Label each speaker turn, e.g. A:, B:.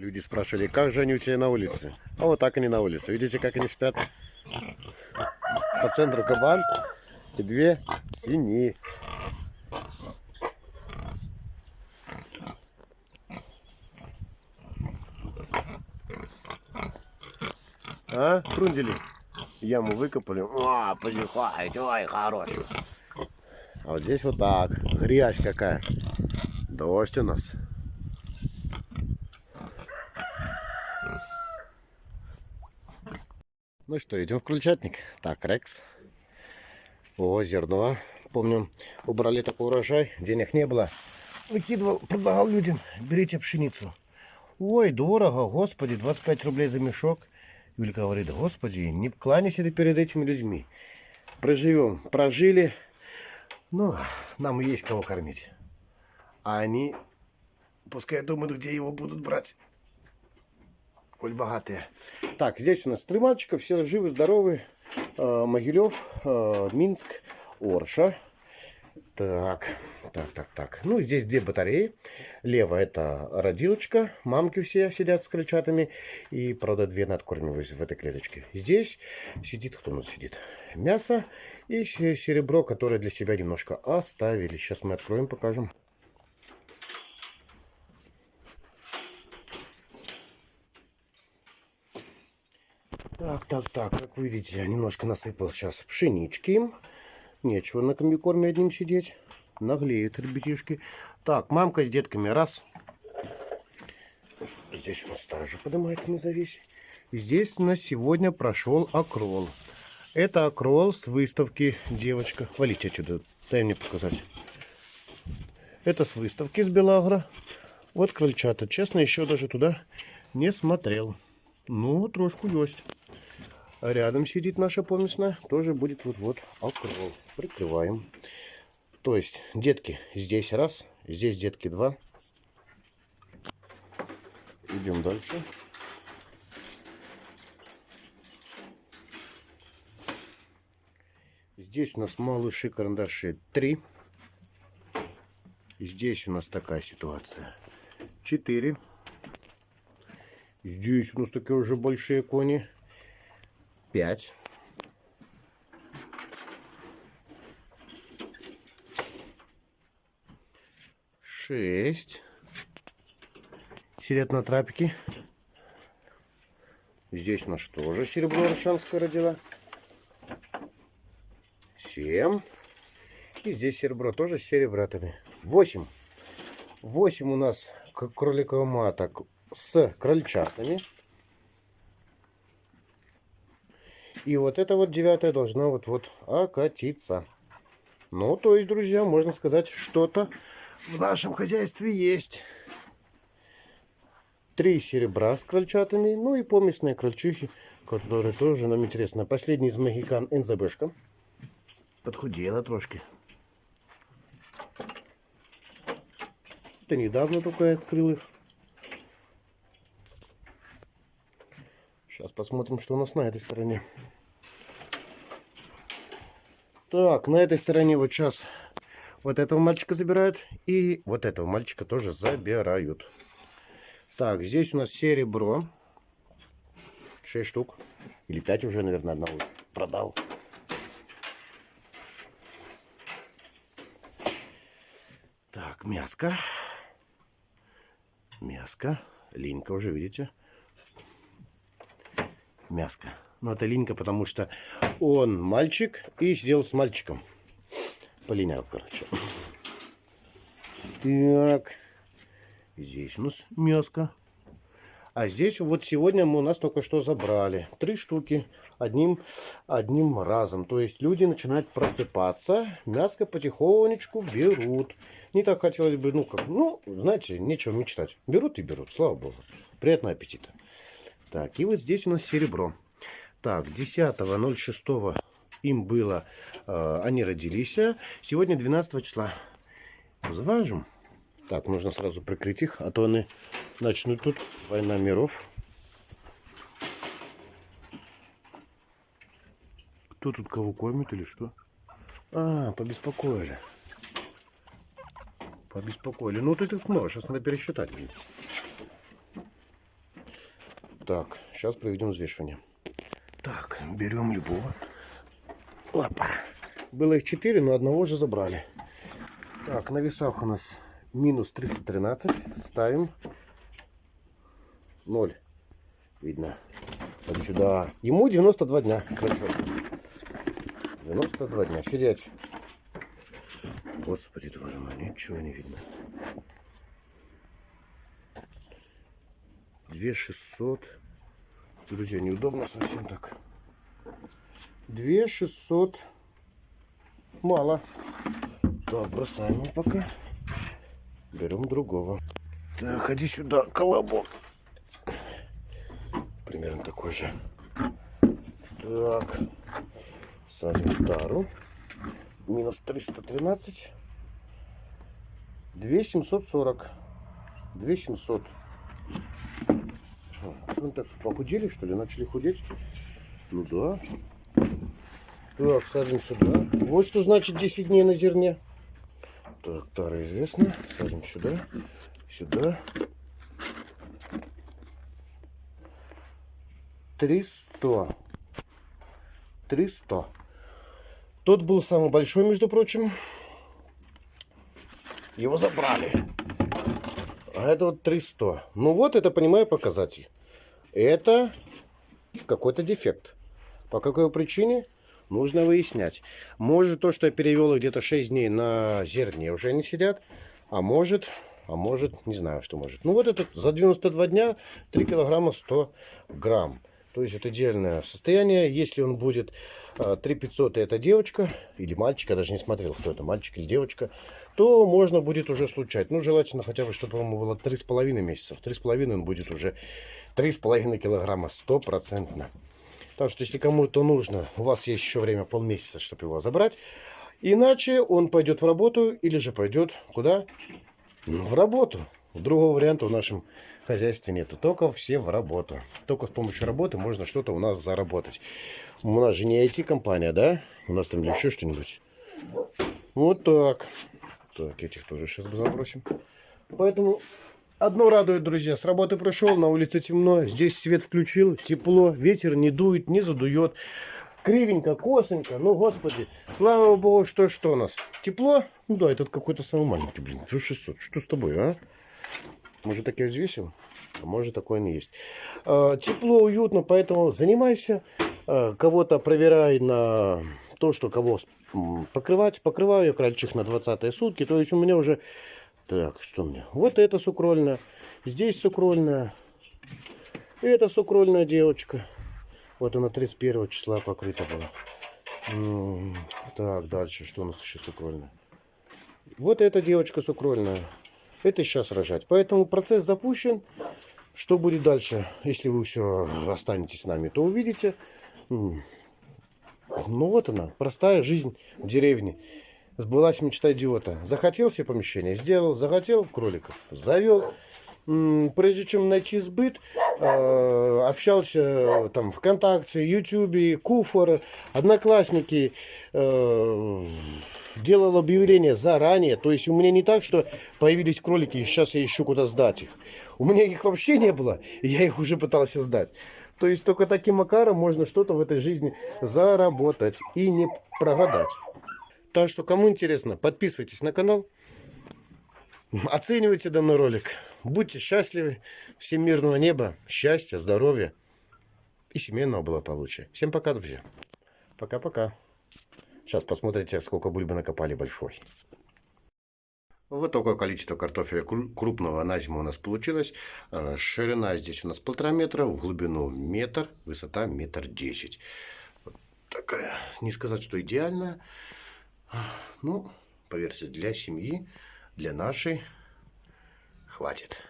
A: Люди спрашивали, как же они у тебя на улице? А вот так они на улице. Видите, как они спят? По центру кабан и две свиньи. А, фрундели? Яму выкопали. О, позихает, ой, хороший. А вот здесь вот так. Грязь какая. Дождь у нас. Ну что, идем в крольчатник. Так, Рекс. О, зерно. Помню, убрали такой урожай, денег не было. Выкидывал, предлагал людям, берите пшеницу. Ой, дорого, господи, 25 рублей за мешок. Юлька говорит, господи, не кланяйся ты перед этими людьми. Проживем, прожили, ну, нам есть кого кормить. А они, пускай думают, где его будут брать коль богатые. Так, здесь у нас три мальчика, все живы, здоровы. Э, Могилев, э, Минск, Орша. Так, так, так, так. Ну, здесь две батареи. Лево это родилочка. Мамки все сидят с крольчатами. И, правда, две надкормиваются в этой клеточке. Здесь сидит, кто у нас сидит? Мясо и серебро, которое для себя немножко оставили. Сейчас мы откроем, покажем. Так, так, так, как вы видите, немножко насыпал сейчас пшенички. Нечего на комбикорме одним сидеть. Наглеют ребятишки. Так, мамка с детками, раз. Здесь у нас также поднимается на завесе. Здесь у нас сегодня прошел акрол. Это акрол с выставки, девочка. Валите отсюда, дай мне показать. Это с выставки с Белагра. Вот крольчата. Честно, еще даже туда не смотрел. Ну, трошку есть. Рядом сидит наша помесная, тоже будет вот-вот окрол. Прикрываем. То есть, детки здесь раз, здесь детки два. Идем дальше. Здесь у нас малыши карандаши 3. Здесь у нас такая ситуация. 4. Здесь у нас такие уже большие кони пять. Шесть. Сидят на трапике. Здесь у нас тоже серебро Рашанская родила. Семь. И здесь серебро тоже с серебратами. Восемь. Восемь у нас кроликовых маток с крольчатами. И вот это вот девятое должно вот-вот окатиться. Ну, то есть, друзья, можно сказать, что-то в нашем хозяйстве есть. Три серебра с крольчатами, ну и поместные крольчихи, которые тоже нам интересно. Последний из магикан НЗБшка. Подхудела трошки. Это недавно только открыл их. Сейчас посмотрим, что у нас на этой стороне. Так, на этой стороне вот сейчас вот этого мальчика забирают. И вот этого мальчика тоже забирают. Так, здесь у нас серебро. 6 штук. Или 5 уже, наверное, одного продал. Так, мяско. Мяско. Линька уже, видите? Мяско. Но это линька, потому что он мальчик и сидел с мальчиком. Полинял, короче. Так. Здесь у нас мяско. А здесь вот сегодня мы у нас только что забрали. Три штуки одним, одним разом. То есть люди начинают просыпаться, мяско потихонечку берут. Не так хотелось бы, ну как, ну, знаете, нечего мечтать. Берут и берут, слава богу. Приятного аппетита. Так, и вот здесь у нас серебро. Так, 10.06 им было, э, они родились. Сегодня 12 числа. Заважим. Так, нужно сразу прикрыть их, а то они начнут тут война миров. Кто тут кого кормит или что? А, побеспокоили. Побеспокоили. Ну, ты тут много, сейчас надо пересчитать. Так, сейчас проведем взвешивание. Так, берем любого. Опа. Было их 4, но одного же забрали. Так, на весах у нас минус 313. Ставим 0. Видно. Вот сюда. Ему 92 дня. Крачок. 92 дня. Сидеть. Господи, твою мать, ничего не видно. 2600. Друзья, неудобно совсем так. 2600. Мало. Так, бросаем его пока. Берем другого. Так, ходи сюда, колобок. Примерно такой же. Так. Садим тару. Минус 313. 2740. 2700. Мы так похудели, что ли? Начали худеть? Ну да. Так, садим сюда. Вот что значит 10 дней на зерне. Так, тара известна. Садим сюда. Сюда. 300. 300. Тот был самый большой, между прочим. Его забрали. А это вот 300. Ну вот, это, понимаю, показатель. Это какой-то дефект. По какой причине? Нужно выяснять. Может то, что я перевел их где-то 6 дней на зерне, уже не сидят. А может, а может, не знаю, что может. Ну вот этот за 92 дня 3 килограмма 100 грамм. То есть это идеальное состояние. Если он будет 3500, и это девочка или мальчик, я даже не смотрел, кто это, мальчик или девочка, то можно будет уже случать. Ну, желательно хотя бы, чтобы ему было 3,5 месяцев. 3,5 он будет уже 3,5 килограмма стопроцентно. Так что, если кому-то нужно, у вас есть еще время полмесяца, чтобы его забрать. Иначе он пойдет в работу или же пойдет куда? В работу. Другого варианта в нашем хозяйстве нету. Только все в работу. Только с помощью работы можно что-то у нас заработать. У нас же не IT-компания, да? У нас там еще что-нибудь. Вот так. Так, этих тоже сейчас забросим. Поэтому одно радует, друзья. С работы пришел, на улице темно. Здесь свет включил, тепло, ветер не дует, не задует. Кривенько, косонько. Ну, господи. Слава богу, что что у нас? Тепло? Ну да, этот какой-то самый маленький, блин. 600. Что с тобой, а? Может, так я взвесил? А может, такое и есть. А, тепло, уютно, поэтому занимайся. А, кого-то проверяй на то, что кого покрывать. Покрываю я крольчих на 20 сутки. То есть у меня уже... Так, что у меня? Вот это сукрольная. Здесь сукрольная. Это сукрольная девочка. Вот она 31 числа покрыта была. Так, дальше. Что у нас еще сукрольная? Вот эта девочка сукрольная это сейчас рожать. Поэтому процесс запущен. Что будет дальше, если вы все останетесь с нами, то увидите. Ну вот она, простая жизнь в деревне. Сбылась мечта идиота. Захотел себе помещение, сделал. Захотел кроликов, завел. Прежде чем найти сбыт, а, общался там ВКонтакте, Ютубе, Куфор, Одноклассники, э, делал объявление заранее. То есть у меня не так, что появились кролики, и сейчас я ищу куда сдать их. У меня их вообще не было, и я их уже пытался сдать. То есть только таким макаром можно что-то в этой жизни заработать и не прогадать. Так что, кому интересно, подписывайтесь на канал. Оценивайте данный ролик. Будьте счастливы. Всем мирного неба, счастья, здоровья и семейного благополучия. Всем пока, друзья. Пока-пока. Сейчас посмотрите, сколько бульбы накопали большой. Вот такое количество картофеля крупного на зиму у нас получилось. Э, ширина здесь у нас полтора метра, в глубину метр, высота метр десять. Вот такая, не сказать, что идеальная. Ну, поверьте, для семьи, для нашей хватит.